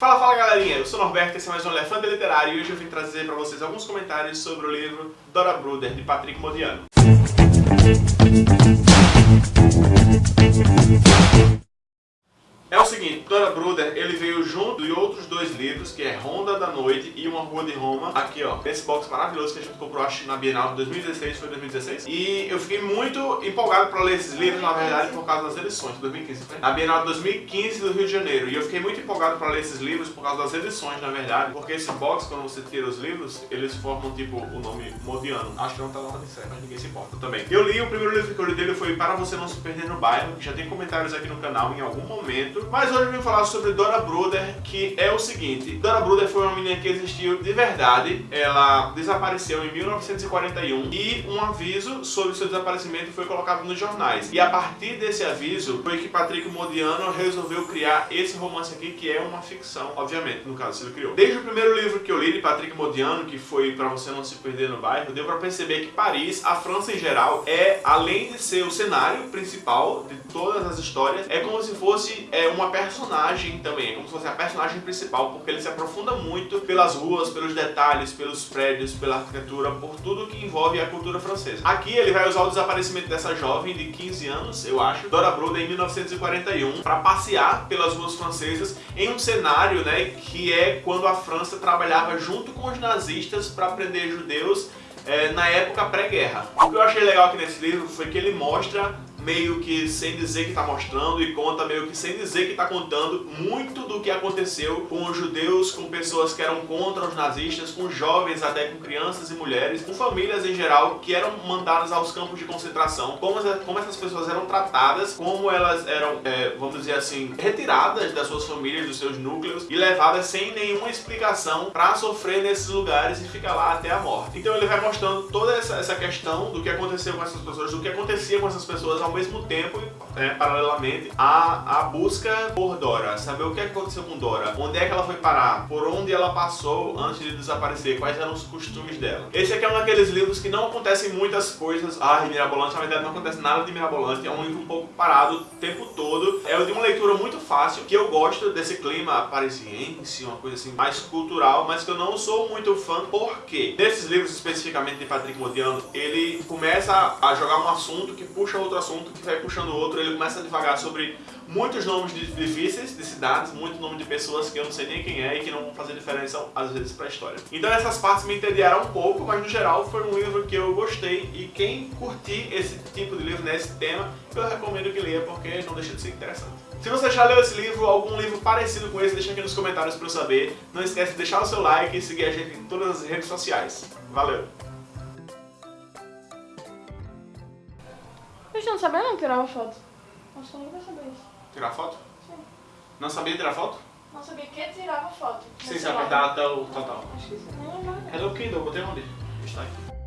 Fala, fala galerinha, eu sou o Norberto, esse é mais um Elefante Literário e hoje eu vim trazer para vocês alguns comentários sobre o livro Dora Bruder, de Patrick Modiano. Seguinte, Dora Bruder, ele veio junto de outros dois livros, que é Ronda da Noite e Uma Rua de Roma, aqui ó, esse box maravilhoso que a gente comprou acho na Bienal de 2016, foi 2016, e eu fiquei muito empolgado para ler esses livros, na verdade, por causa das edições, 2015, foi? Na Bienal de 2015 do Rio de Janeiro, e eu fiquei muito empolgado para ler esses livros por causa das edições, na verdade, porque esse box, quando você tira os livros, eles formam tipo o nome Modiano, acho que não tá na ordem certa, mas ninguém se importa. Também. Eu li, o primeiro livro que eu li dele foi Para Você Não Se Perder no Bairro, que já tem comentários aqui no canal em algum momento, mas hoje eu vim falar sobre Dora Bruder, que é o seguinte. Dora Bruder foi uma menina que existiu de verdade. Ela desapareceu em 1941 e um aviso sobre seu desaparecimento foi colocado nos jornais. E a partir desse aviso foi que Patrick Modiano resolveu criar esse romance aqui, que é uma ficção, obviamente, no caso, ele criou. Desde o primeiro livro que eu li de Patrick Modiano, que foi Pra Você Não Se Perder no Bairro, deu pra perceber que Paris, a França em geral, é, além de ser o cenário principal de todas as histórias, é como se fosse é, uma personagem também, é como se fosse a personagem principal, porque ele se aprofunda muito pelas ruas, pelos detalhes, pelos prédios, pela arquitetura, por tudo que envolve a cultura francesa. Aqui ele vai usar o desaparecimento dessa jovem de 15 anos, eu acho, Dora Bruder, em 1941, para passear pelas ruas francesas em um cenário né, que é quando a França trabalhava junto com os nazistas para prender judeus é, na época pré-guerra. O que eu achei legal aqui nesse livro foi que ele mostra meio que sem dizer que está mostrando e conta meio que sem dizer que está contando muito do que aconteceu com os judeus, com pessoas que eram contra os nazistas, com jovens, até com crianças e mulheres, com famílias em geral que eram mandadas aos campos de concentração, como, como essas pessoas eram tratadas, como elas eram, é, vamos dizer assim, retiradas das suas famílias, dos seus núcleos e levadas sem nenhuma explicação para sofrer nesses lugares e ficar lá até a morte. Então ele vai mostrando toda essa, essa questão do que aconteceu com essas pessoas, do que acontecia com essas pessoas ao mesmo tempo, é, paralelamente, a, a busca por Dora. Saber o que aconteceu com Dora, onde é que ela foi parar, por onde ela passou antes de desaparecer, quais eram os costumes dela. Esse aqui é um daqueles livros que não acontecem muitas coisas. Ah, mirabolantes, na verdade não acontece nada de mirabolante, é um livro um pouco parado o tempo todo. É de uma leitura muito fácil, que eu gosto desse clima parisiense, uma coisa assim mais cultural, mas que eu não sou muito fã, porque nesses livros especificamente de Patrick Modiano, ele começa a jogar um assunto que puxa outro assunto assunto que vai puxando o outro, ele começa a devagar sobre muitos nomes difíceis de cidades, muito nome de pessoas que eu não sei nem quem é e que não vão fazer diferença às vezes para a história. Então essas partes me entediaram um pouco, mas no geral foi um livro que eu gostei e quem curtir esse tipo de livro nesse tema, eu recomendo que leia porque não deixa de ser interessante. Se você já leu esse livro, algum livro parecido com esse, deixa aqui nos comentários para eu saber. Não esquece de deixar o seu like e seguir a gente em todas as redes sociais. Valeu! Eu não sabia não que tirava foto. Acho que eu nunca sabia isso. Tirar foto? Sim. Não sabia tirar foto? Não sabia que tirava foto. Sim, sabe a data, o total. Acho que sim. Não lembro. Hello Kindle, botei onde? Está aqui.